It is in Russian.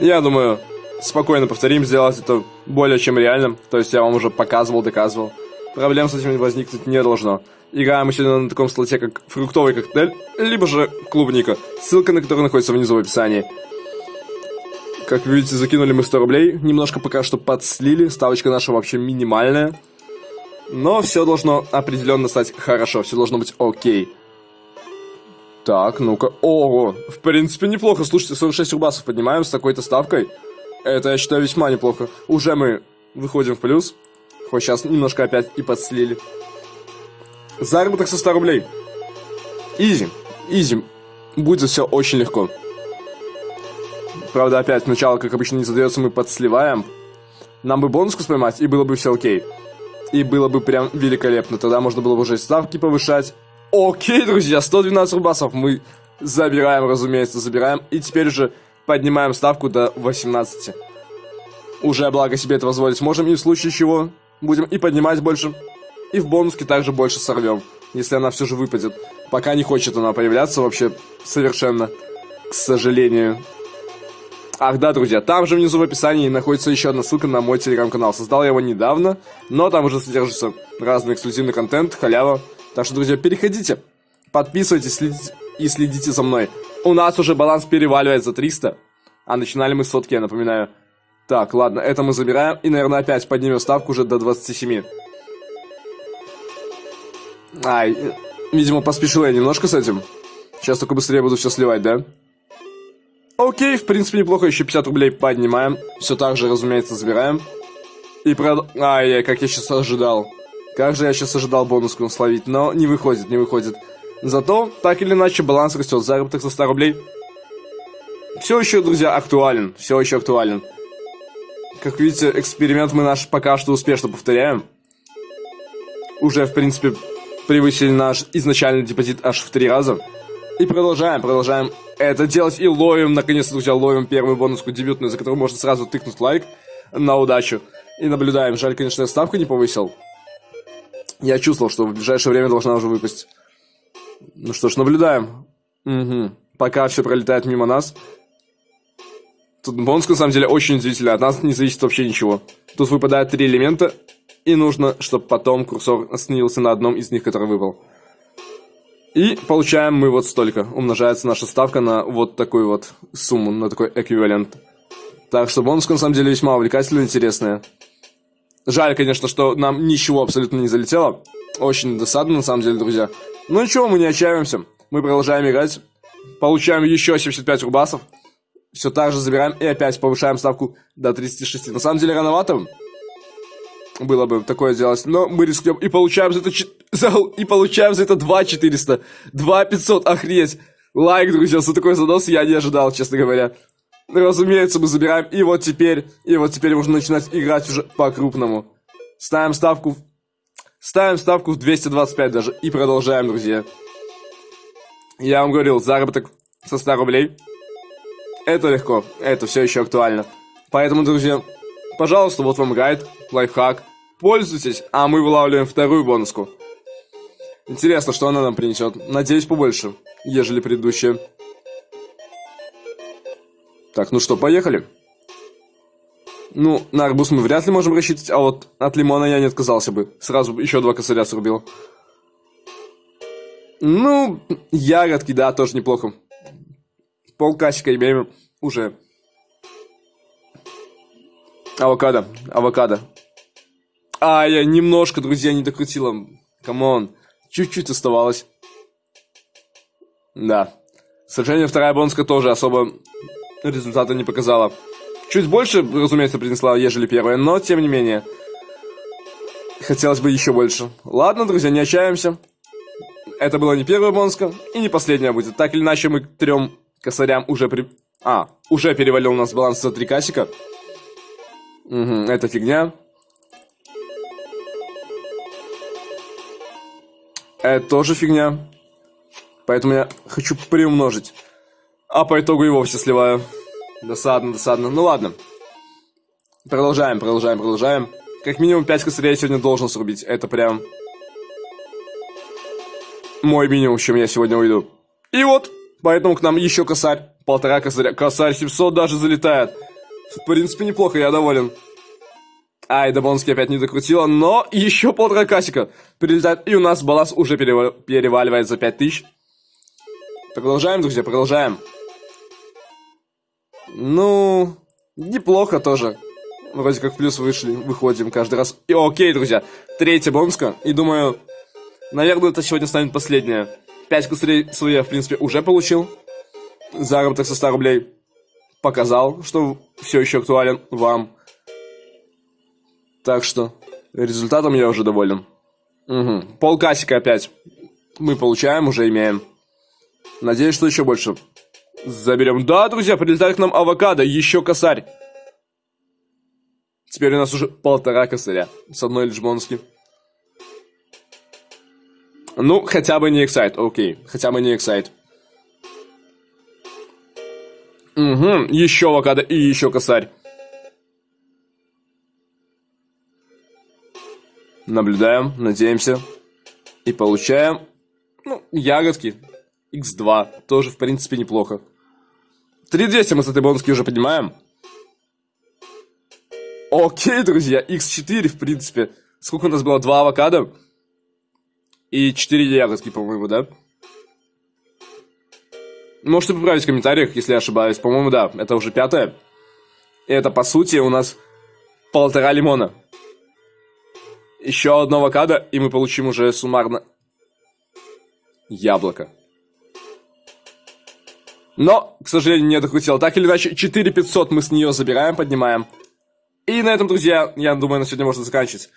Я думаю, спокойно повторим, сделать это более чем реально. То есть я вам уже показывал, доказывал. Проблем с этим возникнуть не должно. Играем мы сегодня на таком слоте, как фруктовый коктейль, либо же клубника, ссылка на которую находится внизу в описании. Как видите, закинули мы 100 рублей, немножко пока что подслили, ставочка наша вообще минимальная. Но все должно определенно стать хорошо, все должно быть окей. Так, ну-ка, ого, в принципе неплохо, слушайте, 46 рубасов поднимаем с такой-то ставкой. Это, я считаю, весьма неплохо. Уже мы выходим в плюс, хоть сейчас немножко опять и подслили. Заработок со 100 рублей. Изи. Изи. Будет все очень легко. Правда, опять сначала, как обычно, не задается, мы подсливаем. Нам бы бонуску поймать, и было бы все окей. И было бы прям великолепно. Тогда можно было бы уже ставки повышать. Окей, друзья, 112 рубасов мы забираем, разумеется, забираем. И теперь уже поднимаем ставку до 18. Уже, благо, себе это позволить можем. И в случае чего будем и поднимать больше, и в бонуске также больше сорвем, если она все же выпадет. Пока не хочет она появляться вообще совершенно, к сожалению. Ах да, друзья, там же внизу в описании находится еще одна ссылка на мой телеграм-канал. Создал я его недавно, но там уже содержится разный эксклюзивный контент, халява. Так что, друзья, переходите, подписывайтесь следите, и следите за мной. У нас уже баланс переваливает за 300, а начинали мы сотки, я напоминаю. Так, ладно, это мы забираем и, наверное, опять поднимем ставку уже до 27. Ай, видимо, поспешил я немножко с этим. Сейчас только быстрее буду все сливать, да? Окей, в принципе, неплохо. Еще 50 рублей поднимаем. Все так же, разумеется, забираем. И прод... Ай, как я сейчас ожидал. Как же я сейчас ожидал бонуску словить, но не выходит, не выходит. Зато, так или иначе, баланс растет. Заработок за 100 рублей. Все еще, друзья, актуален. Все еще актуален. Как видите, эксперимент мы наш пока что успешно повторяем. Уже, в принципе, превысили наш изначальный депозит аж в три раза. И продолжаем, продолжаем это делать и ловим, наконец-то, друзья, ловим первую бонуску дебютную, за которую можно сразу тыкнуть лайк на удачу. И наблюдаем. Жаль, конечно, я ставку не повысил. Я чувствовал, что в ближайшее время должна уже выпасть. Ну что ж, наблюдаем. Угу. Пока все пролетает мимо нас. Тут бонус, на самом деле, очень удивительный. От нас не зависит вообще ничего. Тут выпадают три элемента, и нужно, чтобы потом курсор остановился на одном из них, который выбрал. И получаем мы вот столько. Умножается наша ставка на вот такую вот сумму, на такой эквивалент. Так что бонуска на самом деле весьма увлекательная и интересная. Жаль, конечно, что нам ничего абсолютно не залетело. Очень досадно, на самом деле, друзья. Но ничего, мы не отчаиваемся. Мы продолжаем играть. Получаем еще 75 рубасов. Все так же забираем и опять повышаем ставку до 36. На самом деле, рановато было бы такое делать. Но мы рискнем и получаем за это... За... И получаем за это 2 400. 2 500, охренеть. Лайк, друзья, за такой занос я не ожидал, честно говоря. Разумеется, мы забираем. И вот теперь... И вот теперь можно начинать играть уже по-крупному. Ставим ставку... Ставим ставку в 225 даже. И продолжаем, друзья. Я вам говорил, заработок со 100 рублей. Это легко. Это все еще актуально. Поэтому, друзья, пожалуйста, вот вам гайд, лайфхак. Пользуйтесь, а мы вылавливаем вторую бонуску. Интересно, что она нам принесет. Надеюсь, побольше, ежели предыдущая. Так, ну что, поехали. Ну, на арбуз мы вряд ли можем рассчитывать, а вот от лимона я не отказался бы. Сразу еще два косаря срубил. Ну, ягодки, да, тоже неплохо. Полкасика имеем уже. Авокадо, авокадо. А, я немножко, друзья, не докрутила. Come on. Чуть-чуть оставалось. Да. К вторая бонуска тоже особо результата не показала. Чуть больше, разумеется, принесла, ежели первая, но тем не менее. Хотелось бы еще больше. Ладно, друзья, не отчаиваемся. Это была не первая бонуска, и не последняя будет. Так или иначе, мы к трем косарям уже при... А, уже перевалил у нас баланс за три касика. Угу, это фигня. Это тоже фигня. Поэтому я хочу приумножить. А по итогу его все сливаю. Досадно, досадно. Ну ладно. Продолжаем, продолжаем, продолжаем. Как минимум 5 косарей я сегодня должен срубить. Это прям... Мой минимум, с чем я сегодня уйду. И вот, поэтому к нам еще косарь. Полтора косаря. Косарь 700 даже залетает. В принципе, неплохо, я доволен. Ай, Дабонский опять не докрутила, но еще полтора касика прилетает, и у нас баланс уже перева- переваливает за 5000. Продолжаем, друзья, продолжаем. Ну, неплохо тоже. Вроде как в плюс вышли, выходим каждый раз. И окей, друзья, третья бонска, и думаю, наверное, это сегодня станет последняя. 5 косарей свои я, в принципе, уже получил. Заработок со 100 рублей показал, что все еще актуален вам. Так что результатом я уже доволен. Угу. Полкасика опять мы получаем, уже имеем. Надеюсь, что еще больше заберем. Да, друзья, прилетает к нам авокадо, еще косарь. Теперь у нас уже полтора косаря с одной лишь. Ну, хотя бы не эксайт, окей. Хотя бы не эксайт. Угу, еще авокадо и еще косарь. Наблюдаем, надеемся. И получаем, ну, ягодки. X2. Тоже, в принципе, неплохо. 3200 мы с этой бонуски уже поднимаем. Окей, друзья, X4, в принципе. Сколько у нас было? Два авокадо. И 4 ягодки, по-моему, да? Можете поправить в комментариях, если я ошибаюсь. По-моему, да, это уже пятое. И это, по сути, у нас полтора лимона. Еще одно авокадо, и мы получим уже суммарно яблоко. Но, к сожалению, не докрутил. Так или иначе, 4500 мы с нее забираем, поднимаем. И на этом, друзья, я думаю, на сегодня можно заканчивать.